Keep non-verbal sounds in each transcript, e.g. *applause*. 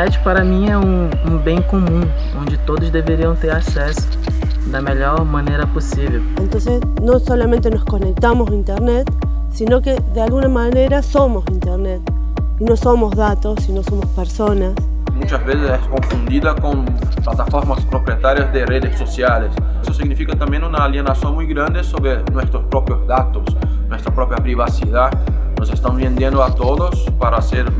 internet para mí es un, un bem común, donde todos deberían tener acceso de la mejor manera posible. Entonces no solamente nos conectamos a internet, sino que de alguna manera somos internet. Y no somos datos, sino somos personas. Muchas veces es confundida con plataformas propietarias de redes sociales. Eso significa también una alienación muy grande sobre nuestros propios datos, nuestra propia privacidad. Nos están vendiendo a todos para hacer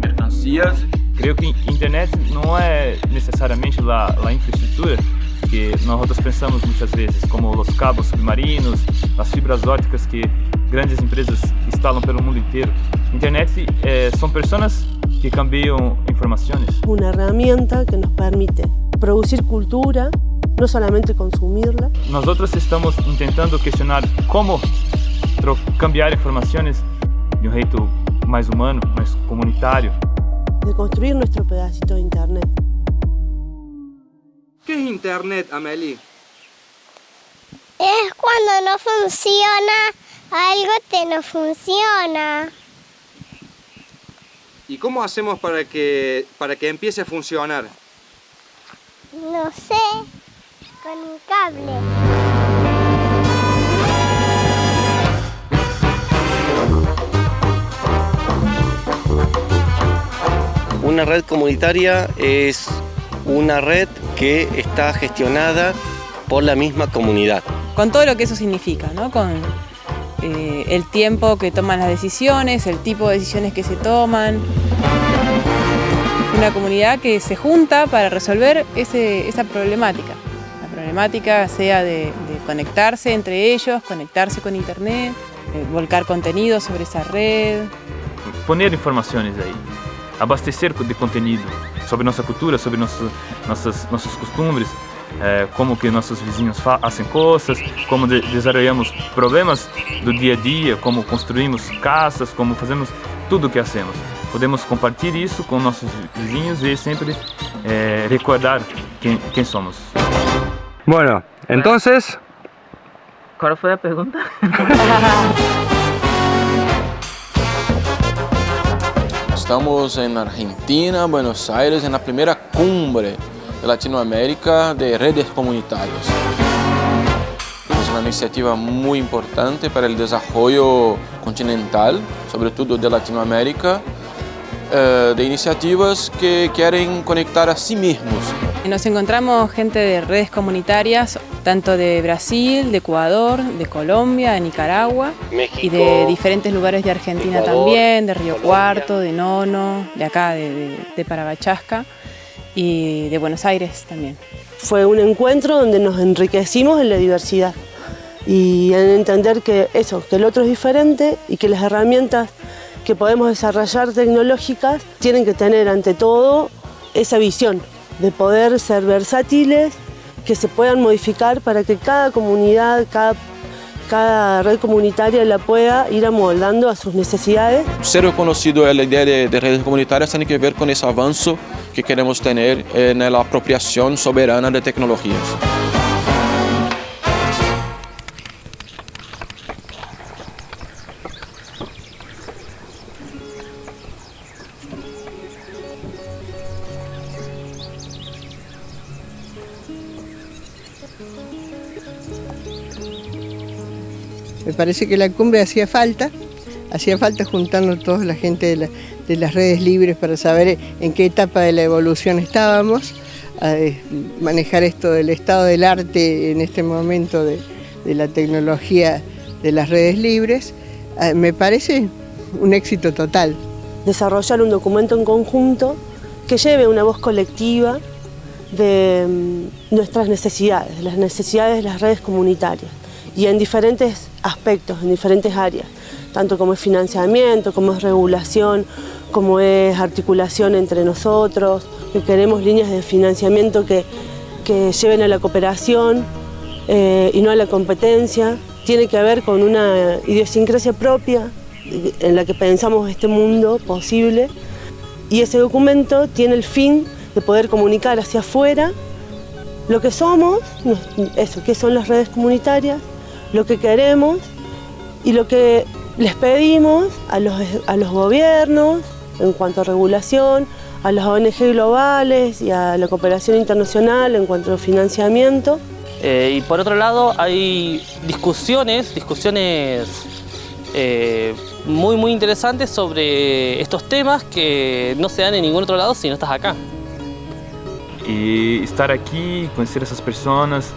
mercancías. Creo que Internet no es necesariamente la, la infraestructura que nosotros pensamos muchas veces, como los cabos submarinos, las fibras ópticas que grandes empresas instalam pelo mundo inteiro. Internet eh, são pessoas que cambiam informações. Uma ferramenta que nos permite produzir cultura, não somente consumirla. Nós outros estamos tentando questionar como cambiar informações de um jeito mais humano, mais comunitário. De construir nosso pedacito de internet. O que é internet, Amelie? É quando não funciona algo te no funciona. ¿Y cómo hacemos para que, para que empiece a funcionar? No sé, con un cable. Una red comunitaria es una red que está gestionada por la misma comunidad. Con todo lo que eso significa, ¿no? Con eh, el tiempo que toman las decisiones, el tipo de decisiones que se toman. Una comunidad que se junta para resolver esa problemática. La problemática sea de, conectarse entre ellos, conectarse con internet, eh, volcar contenido sobre esa red. Poner informaciones ahí, abastecer de contenido sobre nuestra cultura, sobre nuestras, nuestras costumbres, é, como que nossos vizinhos fazem coisas, como de desenvolvemos problemas do dia a dia, como construímos casas, como fazemos tudo o que hacemos. Podemos compartilhar isso com nossos vizinhos e sempre é, recordar quem, quem somos. Bueno, entonces... ¿Cuál fue la pregunta? *laughs* Estamos en Argentina, Buenos Aires, en la primera cumbre de Latinoamérica de redes comunitarias. Es una iniciativa muy importante para el desarrollo continental, sobre todo de Latinoamérica, eh, de iniciativas que quieren conectar a sí mismos. Nos encontramos gente de redes comunitarias, tanto de Brasil, de Ecuador, de Colombia, de Nicaragua y de diferentes lugares de Argentina también, de Río Cuarto, de Nono, de acá, de, de, de Paragachasca y de Buenos Aires también. Fue un encuentro donde nos enriquecimos en la diversidad y en entender que eso, que el otro es diferente y que las herramientas que podemos desarrollar tecnológicas tienen que tener ante todo esa visión de poder ser versátiles, que se puedan modificar para que cada comunidad, cada cada red comunitaria la pueda ir amoldando a sus necesidades. Ser reconocido la idea de, de, redes comunitarias tiene que ver con ese avance que queremos tener en la apropiación soberana de tecnologías. Me parece que la cumbre hacía falta, hacía falta juntarnos toda la gente de, las redes libres para saber en qué etapa de la evolución estábamos, manejar esto del estado del arte en este momento de, la tecnología de las redes libres, me parece un éxito total. Desarrollar un documento en conjunto que lleve una voz colectiva de mm, nuestras necesidades, las necesidades de las redes comunitarias y en diferentes aspectos, en diferentes áreas, tanto como es financiamiento, como es regulación, como es articulación entre nosotros, que queremos líneas de financiamiento que, lleven a la cooperación eh, y no a la competencia. Tiene que ver con una idiosincrasia propia en la que pensamos este mundo posible y ese documento tiene el fin de poder comunicar hacia afuera lo que somos, eso, qué son las redes comunitarias, lo que queremos y lo que les pedimos a los, a los gobiernos en cuanto a regulación, a las ONG globales y a la cooperación internacional en cuanto a financiamiento. Eh, y por otro lado hay discusiones, discusiones eh, muy muy interesantes sobre estos temas que no se dan en ningún otro lado si no estás acá. Y estar aquí, conocer a esas personas,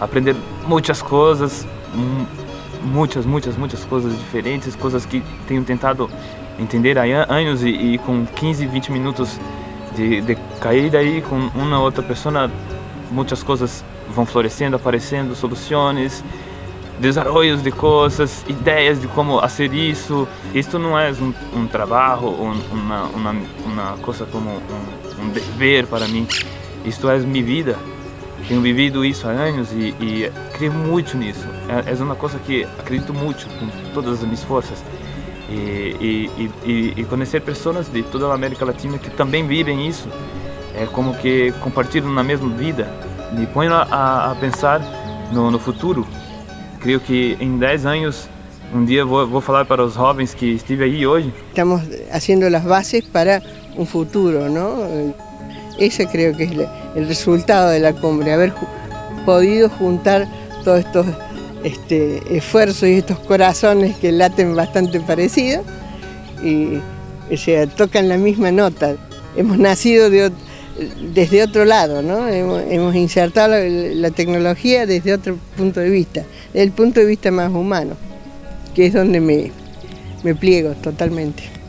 aprender muchas cosas, muchas, muchas, muchas cosas diferentes, cosas que tenho tentado entender há anos e, e com 15, 20 minutos de, de cair daí com uma outra pessoa, muitas coisas vão florescendo, aparecendo, soluções, desarrollos de coisas, ideias de como fazer isso. Isto não é um, um trabalho, um, uma, uma, uma coisa como um, um dever para mim. Isto é minha vida. Tenho vivido isso há anos e, e creio muito nisso. É, é uma coisa que acredito muito com todas as minhas forças. E, e, e, e, conhecer pessoas de toda a América Latina que também vivem isso, é como que compartilham na mesma vida, me põe a, a pensar no, no, futuro. Creio que em 10 anos, um dia vou, vou falar para os jovens que estive aí hoje. Estamos fazendo as bases para um futuro, não? Ese creo que es el resultado de la cumbre, haber podido juntar todos estos este, esfuerzos y estos corazones que laten bastante parecidos y o tocan la misma nota. Hemos nacido desde otro lado, ¿no? hemos, insertado la, tecnología desde otro punto de vista, desde el punto de vista más humano, que es donde me pliego totalmente.